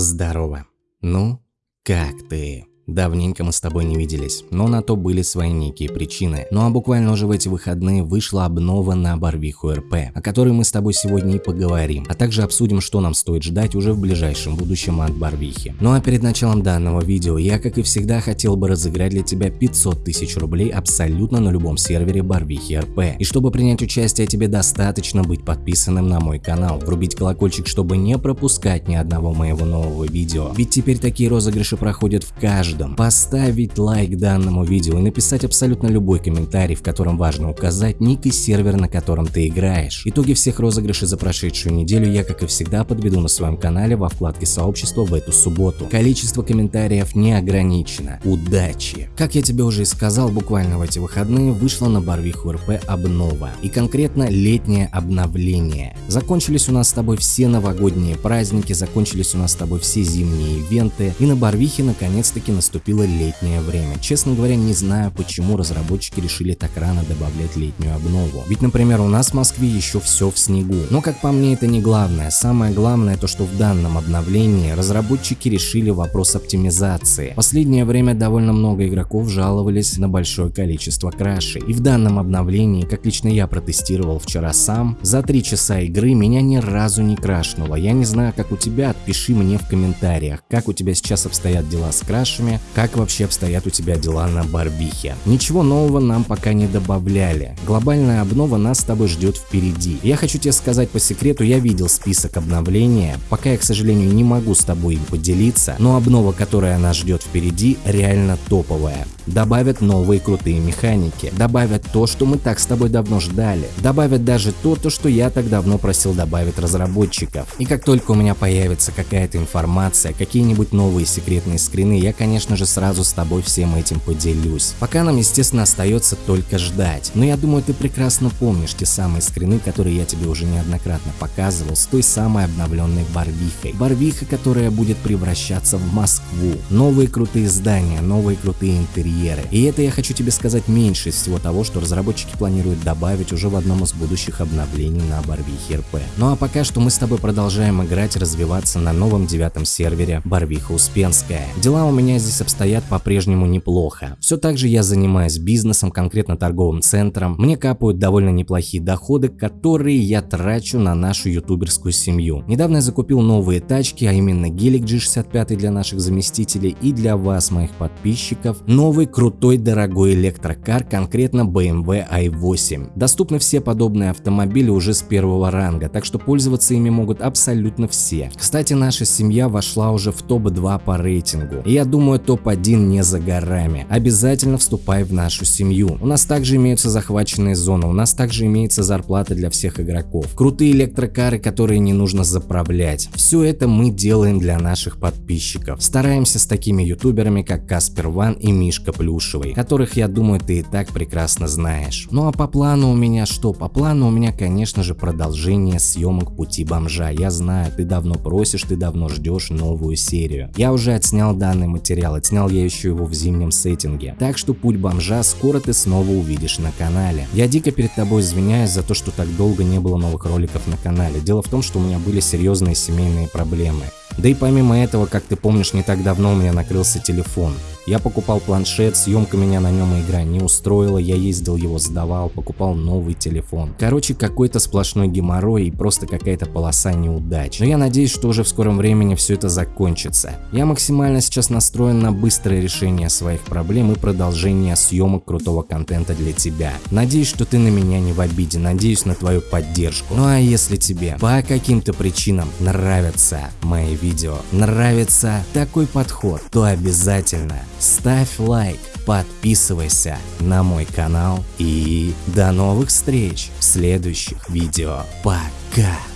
Здорово. Ну, как ты? Давненько мы с тобой не виделись, но на то были свои некие причины. Ну а буквально уже в эти выходные вышла обнова на Барвиху РП, о которой мы с тобой сегодня и поговорим, а также обсудим, что нам стоит ждать уже в ближайшем будущем от Барвихи. Ну а перед началом данного видео я, как и всегда, хотел бы разыграть для тебя 500 тысяч рублей абсолютно на любом сервере Барвихи РП. И чтобы принять участие, тебе достаточно быть подписанным на мой канал, врубить колокольчик, чтобы не пропускать ни одного моего нового видео. Ведь теперь такие розыгрыши проходят в каждом каждом поставить лайк данному видео и написать абсолютно любой комментарий, в котором важно указать ник и сервер, на котором ты играешь. Итоги всех розыгрышей за прошедшую неделю я, как и всегда, подведу на своем канале во вкладке сообщества в эту субботу. Количество комментариев не ограничено. Удачи! Как я тебе уже и сказал, буквально в эти выходные вышла на Барвиху РП обнова. И конкретно летнее обновление. Закончились у нас с тобой все новогодние праздники, закончились у нас с тобой все зимние ивенты. И на Барвихе наконец-таки наступил наступило летнее время. Честно говоря, не знаю, почему разработчики решили так рано добавлять летнюю обнову. Ведь, например, у нас в Москве еще все в снегу. Но, как по мне, это не главное. Самое главное то, что в данном обновлении разработчики решили вопрос оптимизации. Последнее время довольно много игроков жаловались на большое количество крашей. И в данном обновлении, как лично я протестировал вчера сам, за 3 часа игры меня ни разу не крашнуло. Я не знаю, как у тебя, отпиши мне в комментариях, как у тебя сейчас обстоят дела с крашами, как вообще обстоят у тебя дела на Барбихе. Ничего нового нам пока не добавляли. Глобальная обнова нас с тобой ждет впереди. Я хочу тебе сказать по секрету, я видел список обновления, пока я, к сожалению, не могу с тобой им поделиться, но обнова, которая нас ждет впереди, реально топовая добавят новые крутые механики, добавят то, что мы так с тобой давно ждали, добавят даже то, то, что я так давно просил добавить разработчиков. И как только у меня появится какая-то информация, какие-нибудь новые секретные скрины, я, конечно же, сразу с тобой всем этим поделюсь. Пока нам, естественно, остается только ждать. Но я думаю, ты прекрасно помнишь те самые скрины, которые я тебе уже неоднократно показывал с той самой обновленной Барвихой. Барвиха, которая будет превращаться в Москву. Новые крутые здания, новые крутые интерьеры, барьеры. И это я хочу тебе сказать меньше из всего того, что разработчики планируют добавить уже в одном из будущих обновлений на Барвихе РП. Ну а пока что мы с тобой продолжаем играть, развиваться на новом девятом сервере Барвиха Успенская. Дела у меня здесь обстоят по-прежнему неплохо. Все так же я занимаюсь бизнесом, конкретно торговым центром. Мне капают довольно неплохие доходы, которые я трачу на нашу ютуберскую семью. Недавно я закупил новые тачки, а именно гелик G65 для наших заместителей и для вас, моих подписчиков, новый крутой дорогой электрокар, конкретно BMW i8. Доступны все подобные автомобили уже с первого ранга, так что пользоваться ими могут абсолютно все. Кстати, наша семья вошла уже в топ-2 по рейтингу, и я думаю топ-1 не за горами. Обязательно вступай в нашу семью. У нас также имеются захваченные зоны, у нас также имеется зарплата для всех игроков, крутые электрокары, которые не нужно заправлять. Все это мы делаем для наших подписчиков. Стараемся с такими ютуберами, как Каспер Ван и Мишка плюшевый, которых, я думаю, ты и так прекрасно знаешь. Ну а по плану у меня что? По плану у меня, конечно же, продолжение съемок Пути Бомжа. Я знаю, ты давно просишь, ты давно ждешь новую серию. Я уже отснял данный материал, отснял я еще его в зимнем сеттинге. Так что Путь Бомжа скоро ты снова увидишь на канале. Я дико перед тобой извиняюсь за то, что так долго не было новых роликов на канале. Дело в том, что у меня были серьезные семейные проблемы. Да и помимо этого, как ты помнишь, не так давно у меня накрылся телефон. Я покупал планшет, съемка меня на нем игра не устроила, я ездил его сдавал, покупал новый телефон. Короче, какой-то сплошной геморрой и просто какая-то полоса неудач. Но я надеюсь, что уже в скором времени все это закончится. Я максимально сейчас настроен на быстрое решение своих проблем и продолжение съемок крутого контента для тебя. Надеюсь, что ты на меня не в обиде, надеюсь на твою поддержку. Ну а если тебе по каким-то причинам нравятся мои видео, нравится такой подход, то обязательно ставь лайк, подписывайся на мой канал и до новых встреч в следующих видео. Пока!